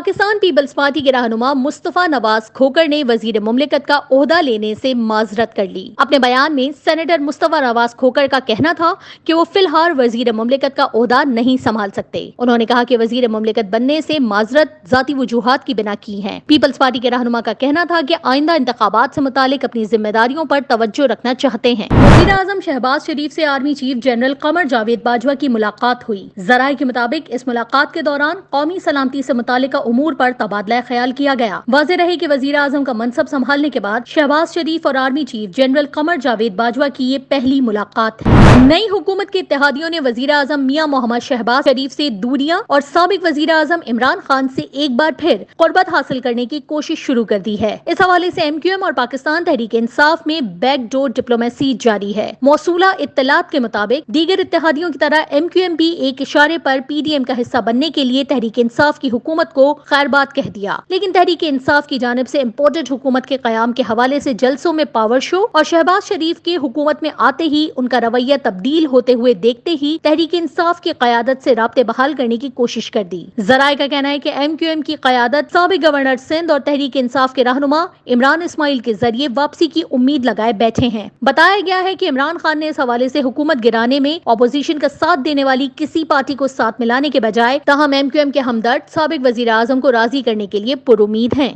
Pakistan Peoples party کے رہنما مصطفیٰ نواز کھوکر نے وزیر مملکت کا عہدہ لینے سے معذرت کر لی۔ اپنے بیان میں سینیٹر مصطفیٰ نواز کھوکر کا کہنا تھا کہ وہ فی الحال وزیر مملکت کا عہدہ نہیں سنبھال سکتے۔ انہوں نے کہا کہ وزیر مملکت بننے سے معذرت ذاتی وجوہات کی بنا کی ہیں۔ پیپلز پارٹی کے رہنما کا کہنا تھا کہ آئندہ انتخابات سے متعلق اپنی ذمہ داریوں پر توجہ رکھنا چاہتے ہیں۔ وزیر اعظم شہباز شریف سے army chief general Qamar Javed Bajwa کی ملاقات ہوئی۔ ذرائع کے مطابق اس ملاقات کے دوران قومی سلامتی سے متعلقہ امور پر تبادلہ خیال کیا گیا۔ واضح رہے کہ وزیر اعظم کا منصب سنبھالنے کے بعد شہباز شریف اور army chief general Qamar Javed Bajwa کی یہ پہلی ملاقات ہے۔ نئی حکومت کے اتحادیوں نے وزیر اعظم میاں محمد شہباز شریف سے دوریاں اور سابق وزیر اعظم عمران خان سے ایک بار پھر قربت حاصل کرنے کی کوشش شروع کر دی ہے۔ اس حوالے سے ایم کیو ایم اور پاکستان تحریک انصاف میں بیک ڈور ڈپلومیسی جاری ہے۔ موصولہ اطلاعات کے مطابق دیگر اتحادیوں کی طرح ایم کیو ایم بھی ایک اشارے پر پی ڈی ایم کا حصہ بننے کے لیے تحریک انصاف کی حکومت کو خیر بات کہہ دیا۔ لیکن تحریک انصاف کی جانب سے امپورٹڈ حکومت کے قیام کے حوالے سے جلسوں میں پاور شو اور شہباز شریف کے حکومت میں آتے ہی ان کا رویہ تبدیل ہوتے ہوئے دیکھتے ہی تحریک انصاف کی قیادت سے رابطے بحال کرنے کی کوشش کر دی۔ ذرائع کا کہنا ہے کہ ایم کیو ایم کی قیادت سابق گورنر سندھ اور تحریک انصاف کے رہنما عمران اسماعیل کے ذریعے واپسی کی امید لگائے بیٹھے ہیں۔ بتایا گیا ہے کہ عمران خان نے اس حوالے سے حکومت گرانے میں اپوزیشن کا ساتھ دینے والی کسی پارٹی کو ساتھ ملانے کے بجائے تاہم ایم کیو ایم کے ہمدرد سابق وزیر اعظم کو راضی کرنے کے لیے پر امید ہیں۔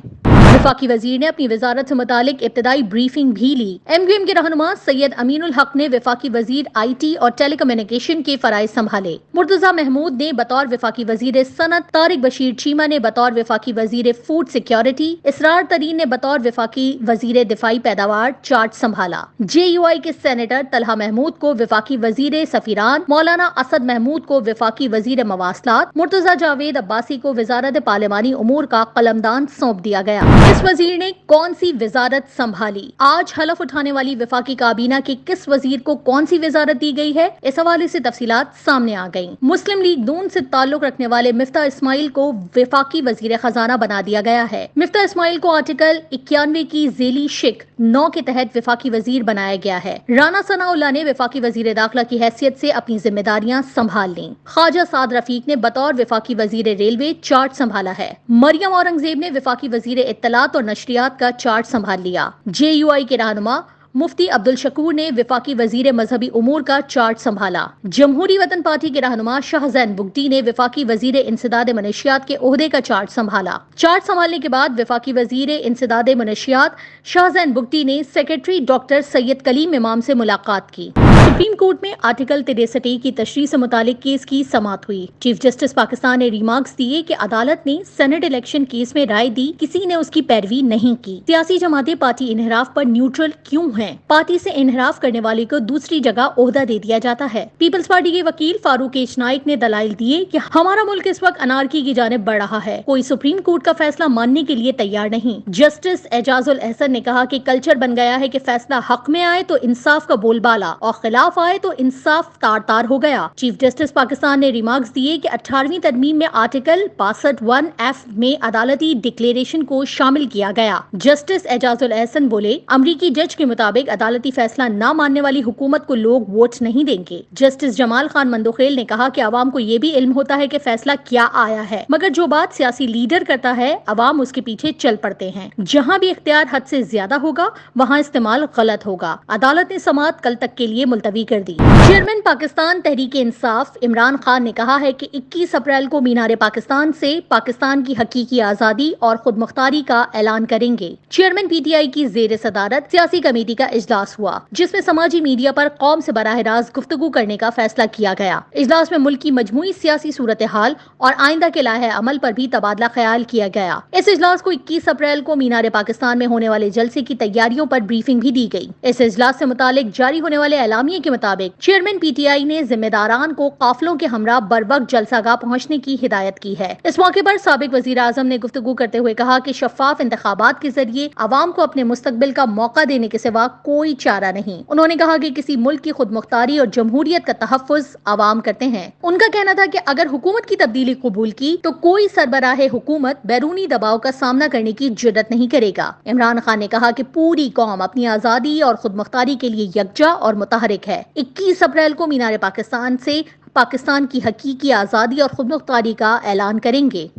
وفاقی وزیر نے اپنی وزارت سے متعلق ابتدائی بریفنگ بھی لی۔ ایم کیو ایم کے رہنما سید امین الحق نے وفاقی وزیر آئی ٹی اور ٹیلی کمیونیکیشن کے فرائض سنبھالے۔ مرتضی محمود نے بطور وفاقی وزیر صنعت طارق بشیر چیمہ نے بطور وفاقی وزیر فوڈ سیکیورٹی اسرار ترین نے بطور وفاقی وزیر دفاعی پیداوار چارج سنبھالا۔ جے یو آئی کے سینیٹر طلحہ محمود کو وفاقی وزیر سفیران، مولانا اسد محمود کو وفاقی وزیر مواصلات، مرتضی جاوید عباسی کو وزارت پارلیمانی امور کا قلمدان سونپ دیا گیا۔ اس وزیر نے کون سی وزارت سنبھالی؟ آج حلف اٹھانے والی وفاقی کابینہ کے کس وزیر کو کون سی وزارت دی گئی ہے؟ اس حوالے سے تفصیلات سامنے آ گئیں۔ مسلم لیگ دون سے تعلق رکھنے والے مفتہ اسماعیل کو وفاقی وزیر خزانہ بنا دیا گیا ہے۔ مفتہ اسماعیل کو آرٹیکل اکیانوے کی ذیلی شک نو کے تحت وفاقی وزیر بنایا گیا ہے۔ رانا ثناء اللہ نے وفاقی وزیر داخلہ کی حیثیت سے اپنی ذمہ داریاں سنبھال لیں۔ خواجہ سعد رفیق نے بطور وفاقی وزیر ریلوے چارٹ سنبھالا ہے۔ مریم اورنگزیب نے وفاقی وزیر اطلاع اطلاعات اور نشریات کا چارٹ سنبھال لیا۔ جے یو آئی کے رہنما مفتی عبد الشکور نے وفاقی وزیر مذہبی امور کا چارٹ سنبھالا۔ جمہوری وطن پارٹی کے رہنما شاہ زین بگٹی نے وفاقی وزیر انسداد منشیات کے عہدے کا چارٹ سنبھالا۔ چارٹ سنبھالنے کے بعد وفاقی وزیر انسداد منشیات شاہ زین بگٹی نے سیکرٹری ڈاکٹر سید کلیم امام سے ملاقات کی۔ سپریم کورٹ میں آرٹیکل تریسٹی کی تشریح سے متعلق کیس کی سماعت ہوئی۔ چیف جسٹس پاکستان نے ریمارکس دیے کہ عدالت نے سینٹ الیکشن کیس میں رائے دی، کسی نے اس کی پیروی نہیں کی۔ سیاسی جماعتیں پارٹی انحراف پر نیوٹرل کیوں ہیں؟ پارٹی سے انحراف کرنے والے کو دوسری جگہ عہدہ دے دیا جاتا ہے۔ پیپلز پارٹی کے وکیل فاروق ایچ نائک نے دلائل دیے کہ ہمارا ملک اس وقت انارکی کی جانب بڑھ رہا ہے۔ کوئی سپریم کورٹ کا فیصلہ ماننے کے لیے تیار نہیں۔ جسٹس اعجاز الحسن نے کہا کہ کلچر بن گیا ہے کہ فیصلہ حق میں آئے تو انصاف کا بول بالا اور خلاف آئے تو انصاف تار تار ہو گیا۔ چیف جسٹس پاکستان نے ریمارکس دیے کہ اٹھارہویں ترمیم میں آرٹیکل باسٹھ ون ایف میں عدالتی ڈکلیریشن کو شامل کیا گیا۔ جسٹس اعجاز الحسن بولے، امریکی جج کے مطابق عدالتی فیصلہ نہ ماننے والی حکومت کو لوگ ووٹ نہیں دیں گے۔ جسٹس جمال خان مندوخیل نے کہا کہ عوام کو یہ بھی علم ہوتا ہے کہ فیصلہ کیا آیا ہے، مگر جو بات سیاسی لیڈر کرتا ہے، عوام اس کے پیچھے چل پڑتے ہیں۔ جہاں بھی اختیار حد سے زیادہ ہوگا، وہاں استعمال غلط ہوگا۔ عدالت نے سماعت کل تک کے لیے ملتوی کر دی۔ چیئرمین پاکستان تحریک انصاف عمران خان نے کہا ہے کہ اکیس اپریل کو مینار پاکستان سے پاکستان کی حقیقی آزادی اور خود مختاری کا اعلان کریں گے۔ چیئرمین پی ٹی آئی کی زیر صدارت سیاسی کمیٹی کا اجلاس ہوا، جس میں سماجی میڈیا پر قوم سے براہ راست گفتگو کرنے کا فیصلہ کیا گیا۔ اجلاس میں ملک کی مجموعی سیاسی صورتحال اور آئندہ کے لاہ عمل پر بھی تبادلہ خیال کیا گیا۔ اس اجلاس کو اکیس اپریل کو مینار پاکستان میں ہونے والے جلسے کی تیاریوں پر بریفنگ بھی دی گئی۔ اس اجلاس سے متعلق جاری ہونے والے اعلامیے کے مطابق چیئرمین پی ٹی آئی نے ذمہ داران کو قافلوں کے ہمراہ بر وقت جلسہ گاہ پہنچنے کی ہدایت کی ہے۔ اس موقع پر سابق وزیر اعظم نے گفتگو کرتے ہوئے کہا کہ شفاف انتخابات کے ذریعے عوام کو اپنے مستقبل کا موقع دینے کے سوا کوئی چارہ نہیں۔ انہوں نے کہا کہ کسی ملک کی خود مختاری اور جمہوریت کا تحفظ عوام کرتے ہیں۔ ان کا کہنا تھا کہ اگر حکومت کی تبدیلی قبول کی تو کوئی سربراہ حکومت بیرونی دباؤ کا سامنا کرنے کی جرت نہیں کرے گا۔ عمران خان نے کہا کہ پوری قوم اپنی آزادی اور خود مختاری کے لیے یکجا اور متحرک ہے۔ ہے۔ اکیس اپریل کو مینار پاکستان سے پاکستان کی حقیقی آزادی اور خود مختاری کا اعلان کریں گے۔